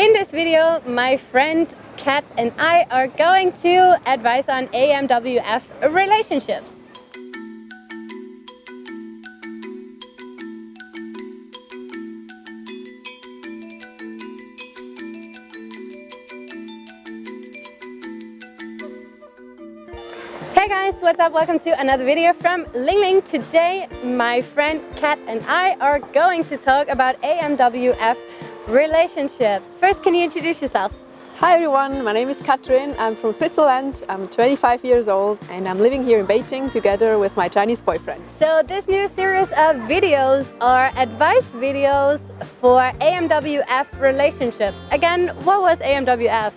In this video, my friend Kat and I are going to advise on AMWF relationships. Hey guys, what's up? Welcome to another video from Ling Ling. Today, my friend Kat and I are going to talk about AMWF relationships. First, can you introduce yourself? Hi everyone, my name is Katrin. I'm from Switzerland. I'm 25 years old and I'm living here in Beijing together with my Chinese boyfriend. So this new series of videos are advice videos for AMWF relationships. Again, what was AMWF?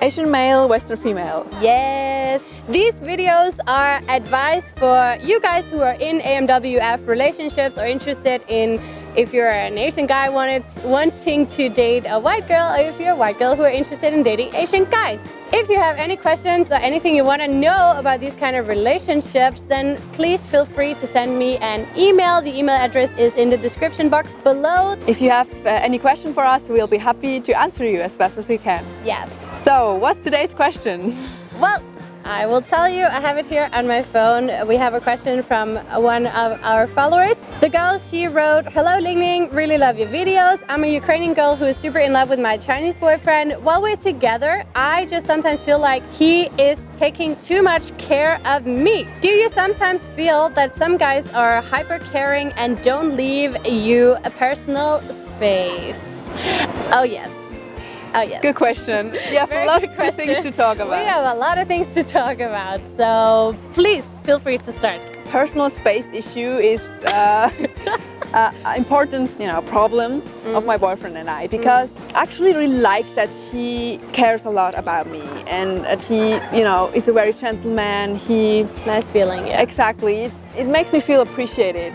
Asian male, Western female. Yes! These videos are advice for you guys who are in AMWF relationships or interested in if you're an Asian guy wanted, wanting to date a white girl or if you're a white girl who are interested in dating Asian guys. If you have any questions or anything you want to know about these kind of relationships, then please feel free to send me an email. The email address is in the description box below. If you have uh, any question for us, we'll be happy to answer you as best as we can. Yes. So, what's today's question? Well, I will tell you, I have it here on my phone. We have a question from one of our followers. The girl, she wrote, Hello Ling Ling, really love your videos. I'm a Ukrainian girl who is super in love with my Chinese boyfriend. While we're together, I just sometimes feel like he is taking too much care of me. Do you sometimes feel that some guys are hyper caring and don't leave you a personal space? Oh yes. Oh yes. Good question. We have Very lots of things to talk about. We have a lot of things to talk about, so please feel free to start. Personal space issue is uh, uh, important, you know, problem Mm. of my boyfriend and I because I actually really like that he cares a lot about me and that he, you know, is a very gentleman. He Nice feeling, yeah. exactly it, it makes me feel appreciated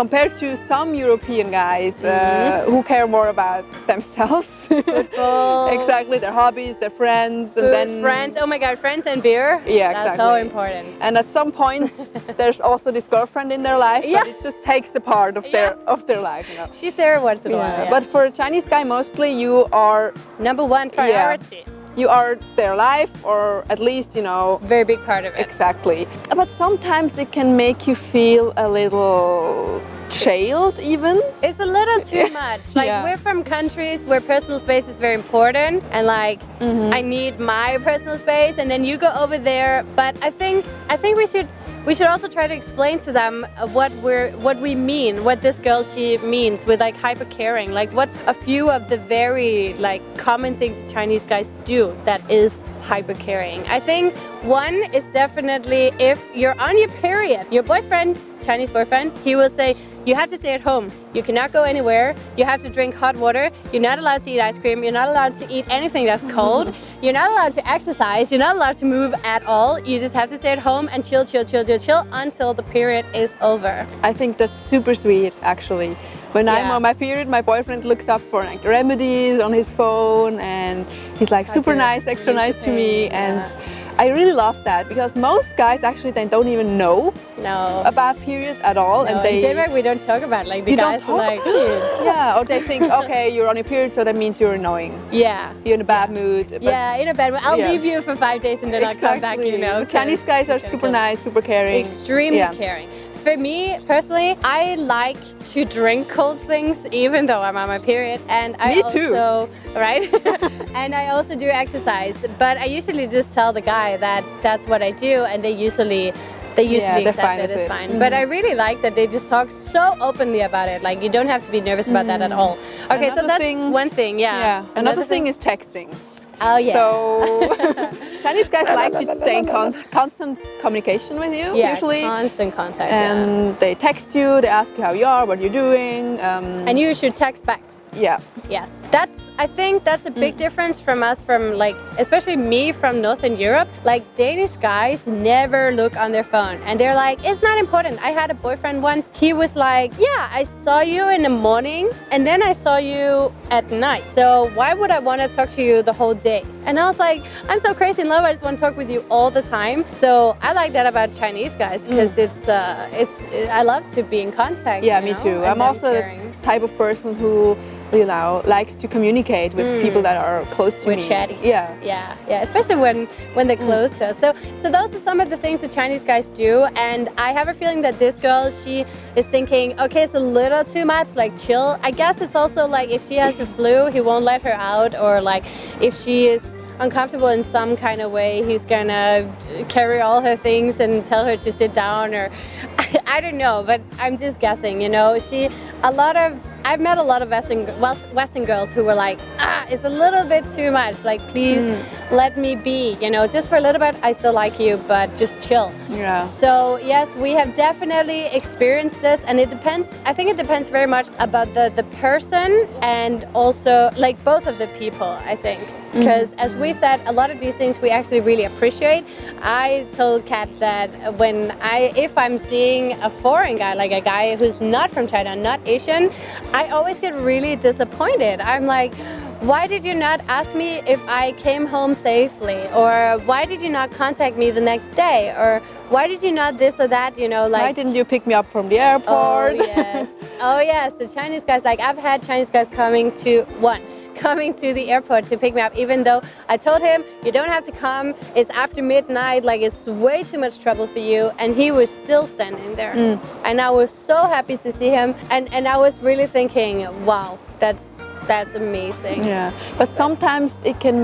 compared to some European guys uh, Mm-hmm. who care more about themselves. Exactly, their hobbies, their friends, and then friends. Oh my god, friends and beer. Yeah, That's so important. And at some point, there's also this girlfriend in their life, Yeah. but it just takes a part of their Yeah. of their life, you know. She's there once in a while. yeah. But for a Chinese guy, mostly you are number one priority. You are their life, or at least you know Very big part of it. exactly. But sometimes it can make you feel a little jailed, even. It's a little too much. Like Yeah. we're from countries where personal space is very important and like Mm-hmm. I need my personal space and then you go over there. But I think I think we should we should also try to explain to them what we're what we mean, what this girl she means with like hyper caring. Like what's a few of the very like common things Chinese guys do that is hyper caring. I think one is definitely if you're on your period, your boyfriend, Chinese boyfriend, he will say, you have to stay at home. You cannot go anywhere. You have to drink hot water. You're not allowed to eat ice cream. You're not allowed to eat anything that's cold. You're not allowed to exercise. You're not allowed to move at all. You just have to stay at home and chill, chill, chill, chill, chill until the period is over. I think that's super sweet, actually. When I'm on my period, my boyfriend looks up for like remedies on his phone, and he's like super nice, extra nice to me, and yeah. I really love that because most guys actually they don't even know No. about periods at all, No, and they in Denmark, we don't talk about it. like the guys talk are like, yeah, or they think okay, you're on your period, so that means you're annoying, yeah. you're in a bad mood. but- yeah, in a bad mood. I'll Yeah. leave you for five days and then I'll come back, you know. Chinese guys are super nice, super caring. extremely Yeah. caring. For me personally, I like to drink cold things even though I'm on my period, and I Me too. also right, and I also do exercise. But I usually just tell the guy that that's what I do, and they usually. They usually they're accept fine it, it's it. fine. Mm-hmm. But I really like that they just talk so openly about it. Like you don't have to be nervous about that at mm-hmm. all. Okay, so that's thing- one thing, yeah. Yeah. Another, thing is texting. Oh yeah. So Chinese guys like to stay in con- constant communication with you yeah, usually. constant contact. yeah. and they text you, they ask you how you are, what you're doing. Um, And you should text back. Yeah, Yes, that's. I think that's a Mm. big difference from us, from like, especially me from Northern Europe. Like Danish guys never look on their phone, and they're like, it's not important. I had a boyfriend once. He was like, yeah, I saw you in the morning, and then I saw you at night. So why would I want to talk to you the whole day? And I was like, I'm so crazy in love. I just want to talk with you all the time. So I like that about Chinese guys because it's, uh, it's. I love to be in contact. Mm. yeah, me know, too. and I'm also caring. the type of person who you know, likes to communicate with mm. people that are close to We're me. chatty. Yeah. Yeah, yeah, especially when when they're mm. close to us. So, so those are some of the things the Chinese guys do, and I have a feeling that this girl, she is thinking, okay, it's a little too much, like chill. I guess it's also like if she has the flu, he won't let her out, or like if she is uncomfortable in some kind of way, he's gonna carry all her things and tell her to sit down, or I don't know, but I'm just guessing. You know, she a lot of I've met a lot of Western Western girls who were like, ah, it's a little bit too much. Like, please let me be. You know, just for a little bit, I still like you, but just chill. Yeah. So yes, we have definitely experienced this, and it depends. I think it depends very much about the the person and also like both of the people. I think because as we said, a lot of these things we actually really appreciate. I told Kat that when I if I'm seeing a foreign guy, like a guy who's not from China, not Asian, I always get really disappointed. I'm like. Why did you not ask me if I came home safely? Or why did you not contact me the next day? Or why did you not this or that? You know, like Why didn't you pick me up from the airport? Oh yes. Oh yes, the Chinese guys. Like I've had Chinese guys coming to one, coming to the airport to pick me up, even though I told him you don't have to come. It's after midnight. Like it's way too much trouble for you, and he was still standing there. Mm. And I was so happy to see him, and and I was really thinking, wow, that's that's amazing. Yeah, but sometimes it can,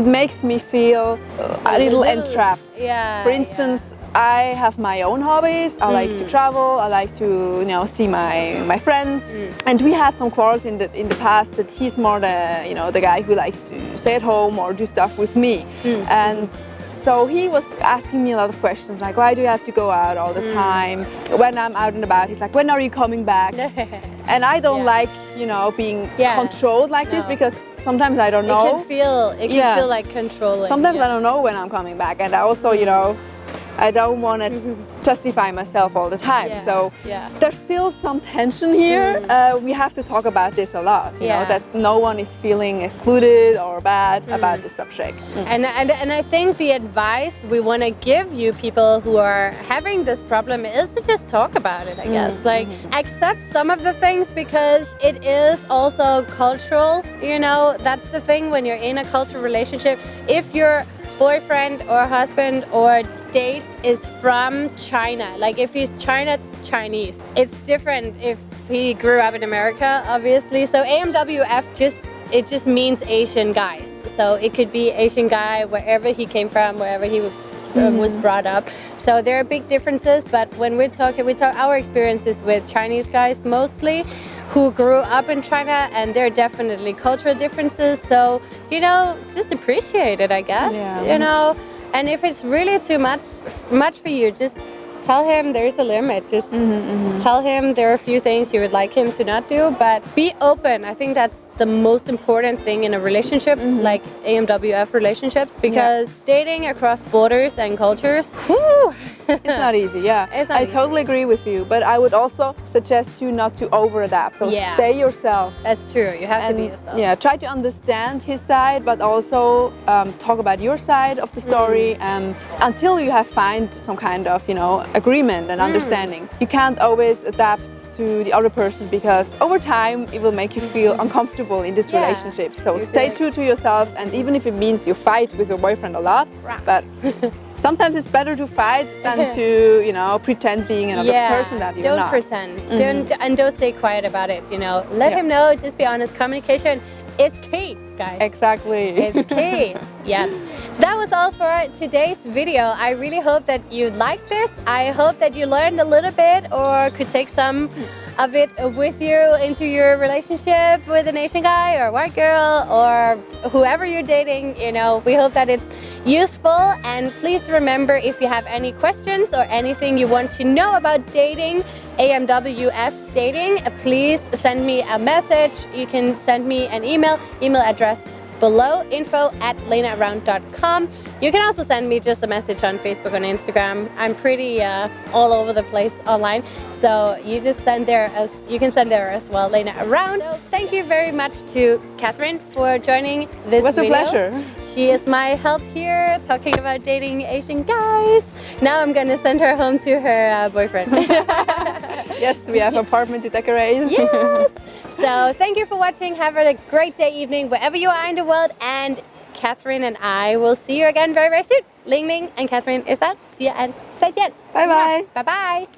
it makes me feel a little entrapped. Yeah. For yeah. instance, I have my own hobbies. I like Mm. to travel. I like to, you know, see my my friends. Mm. And we had some quarrels in the in the past that he's more the, you know, the guy who likes to stay at home or do stuff with me. Mm. And so he was asking me a lot of questions like, why do you have to go out all the Mm. time? When I'm out and about, he's like, when are you coming back? And I don't Yeah. like, you know, being Yeah. controlled like this because sometimes I don't know. It can feel it can Yeah. feel like controlling. Sometimes. I don't know when I'm coming back, and I also, you know, I don't want to justify myself all the time. Yeah, So yeah. there's still some tension here. Mm-hmm. Uh, we have to talk about this a lot. You Yeah. know that no one is feeling excluded or bad mm-hmm. about the subject. Mm. And, and, and I think the advice we want to give you people who are having this problem is to just talk about it, I mm. guess. Like, mm-hmm. accept some of the things because it is also cultural. You know, that's the thing when you're in a cultural relationship. If your boyfriend or husband or date is from China, like if he's China Chinese, it's different if he grew up in America, obviously. So AMWF just it just means Asian guys. So it could be Asian guy wherever he came from, wherever he was, um, was brought up. So there are big differences. But when we're talking, we talk our experiences with Chinese guys mostly, who grew up in China, and there are definitely cultural differences. So you know, just appreciate it, I guess. Yeah. You know, and if it's really too much, much for you, just tell him there is a limit. Just mm-hmm, mm-hmm. tell him there are a few things you would like him to not do, but be open. I think that's the most important thing in a relationship, mm-hmm. like AMWF relationships, because dating across borders and cultures, whew, It's not easy, yeah. I easy. totally agree with you, but I would also suggest you not to over adapt. So Yeah. stay yourself. that's true. You have to be yourself. yeah, try to understand his side, but also um, talk about your side of the story Mm. um, until you have find some kind of you know agreement Mm. and understanding. You can't always adapt to the other person because over time it will make you feel uncomfortable in this. Yeah, relationship. So you're stay good. true to yourself, and even if it means you fight with your boyfriend a lot, Right. but. Sometimes it's better to fight than to, you know, pretend being another person that you're don't not. pretend. Mm-hmm. Don't and don't stay quiet about it. You know, let Yeah. him know. Just be honest. Communication is key, guys. Exactly. It's key. yes. That was all for today's video. I really hope that you liked this. I hope that you learned a little bit or could take some of it with you into your relationship with an Asian guy or white girl or whoever you're dating. You know, we hope that it's useful. And please remember if you have any questions or anything you want to know about dating, AMWF dating, please send me a message. You can send me an email, email address below info at lenaround.com. You can also send me just a message on Facebook and Instagram. I'm pretty uh, all over the place online. So you just send there as you can send there as well, Lena Around. So thank you very much to Catherine for joining this It was a pleasure. She is my help here talking about dating Asian guys. Now I'm gonna send her home to her uh, boyfriend. Yes, we have apartment to decorate. yes. So thank you for watching. Have a great day, evening, wherever you are in the world. And Catherine and I will see you again very, very soon. Ling Ling and Catherine is out. See you and 再见. Bye bye. Bye bye.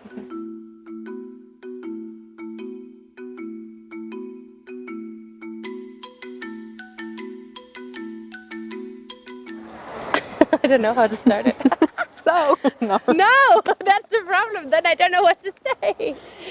I don't know how to start it. So, no. no, that's the problem. Then I don't know what to say.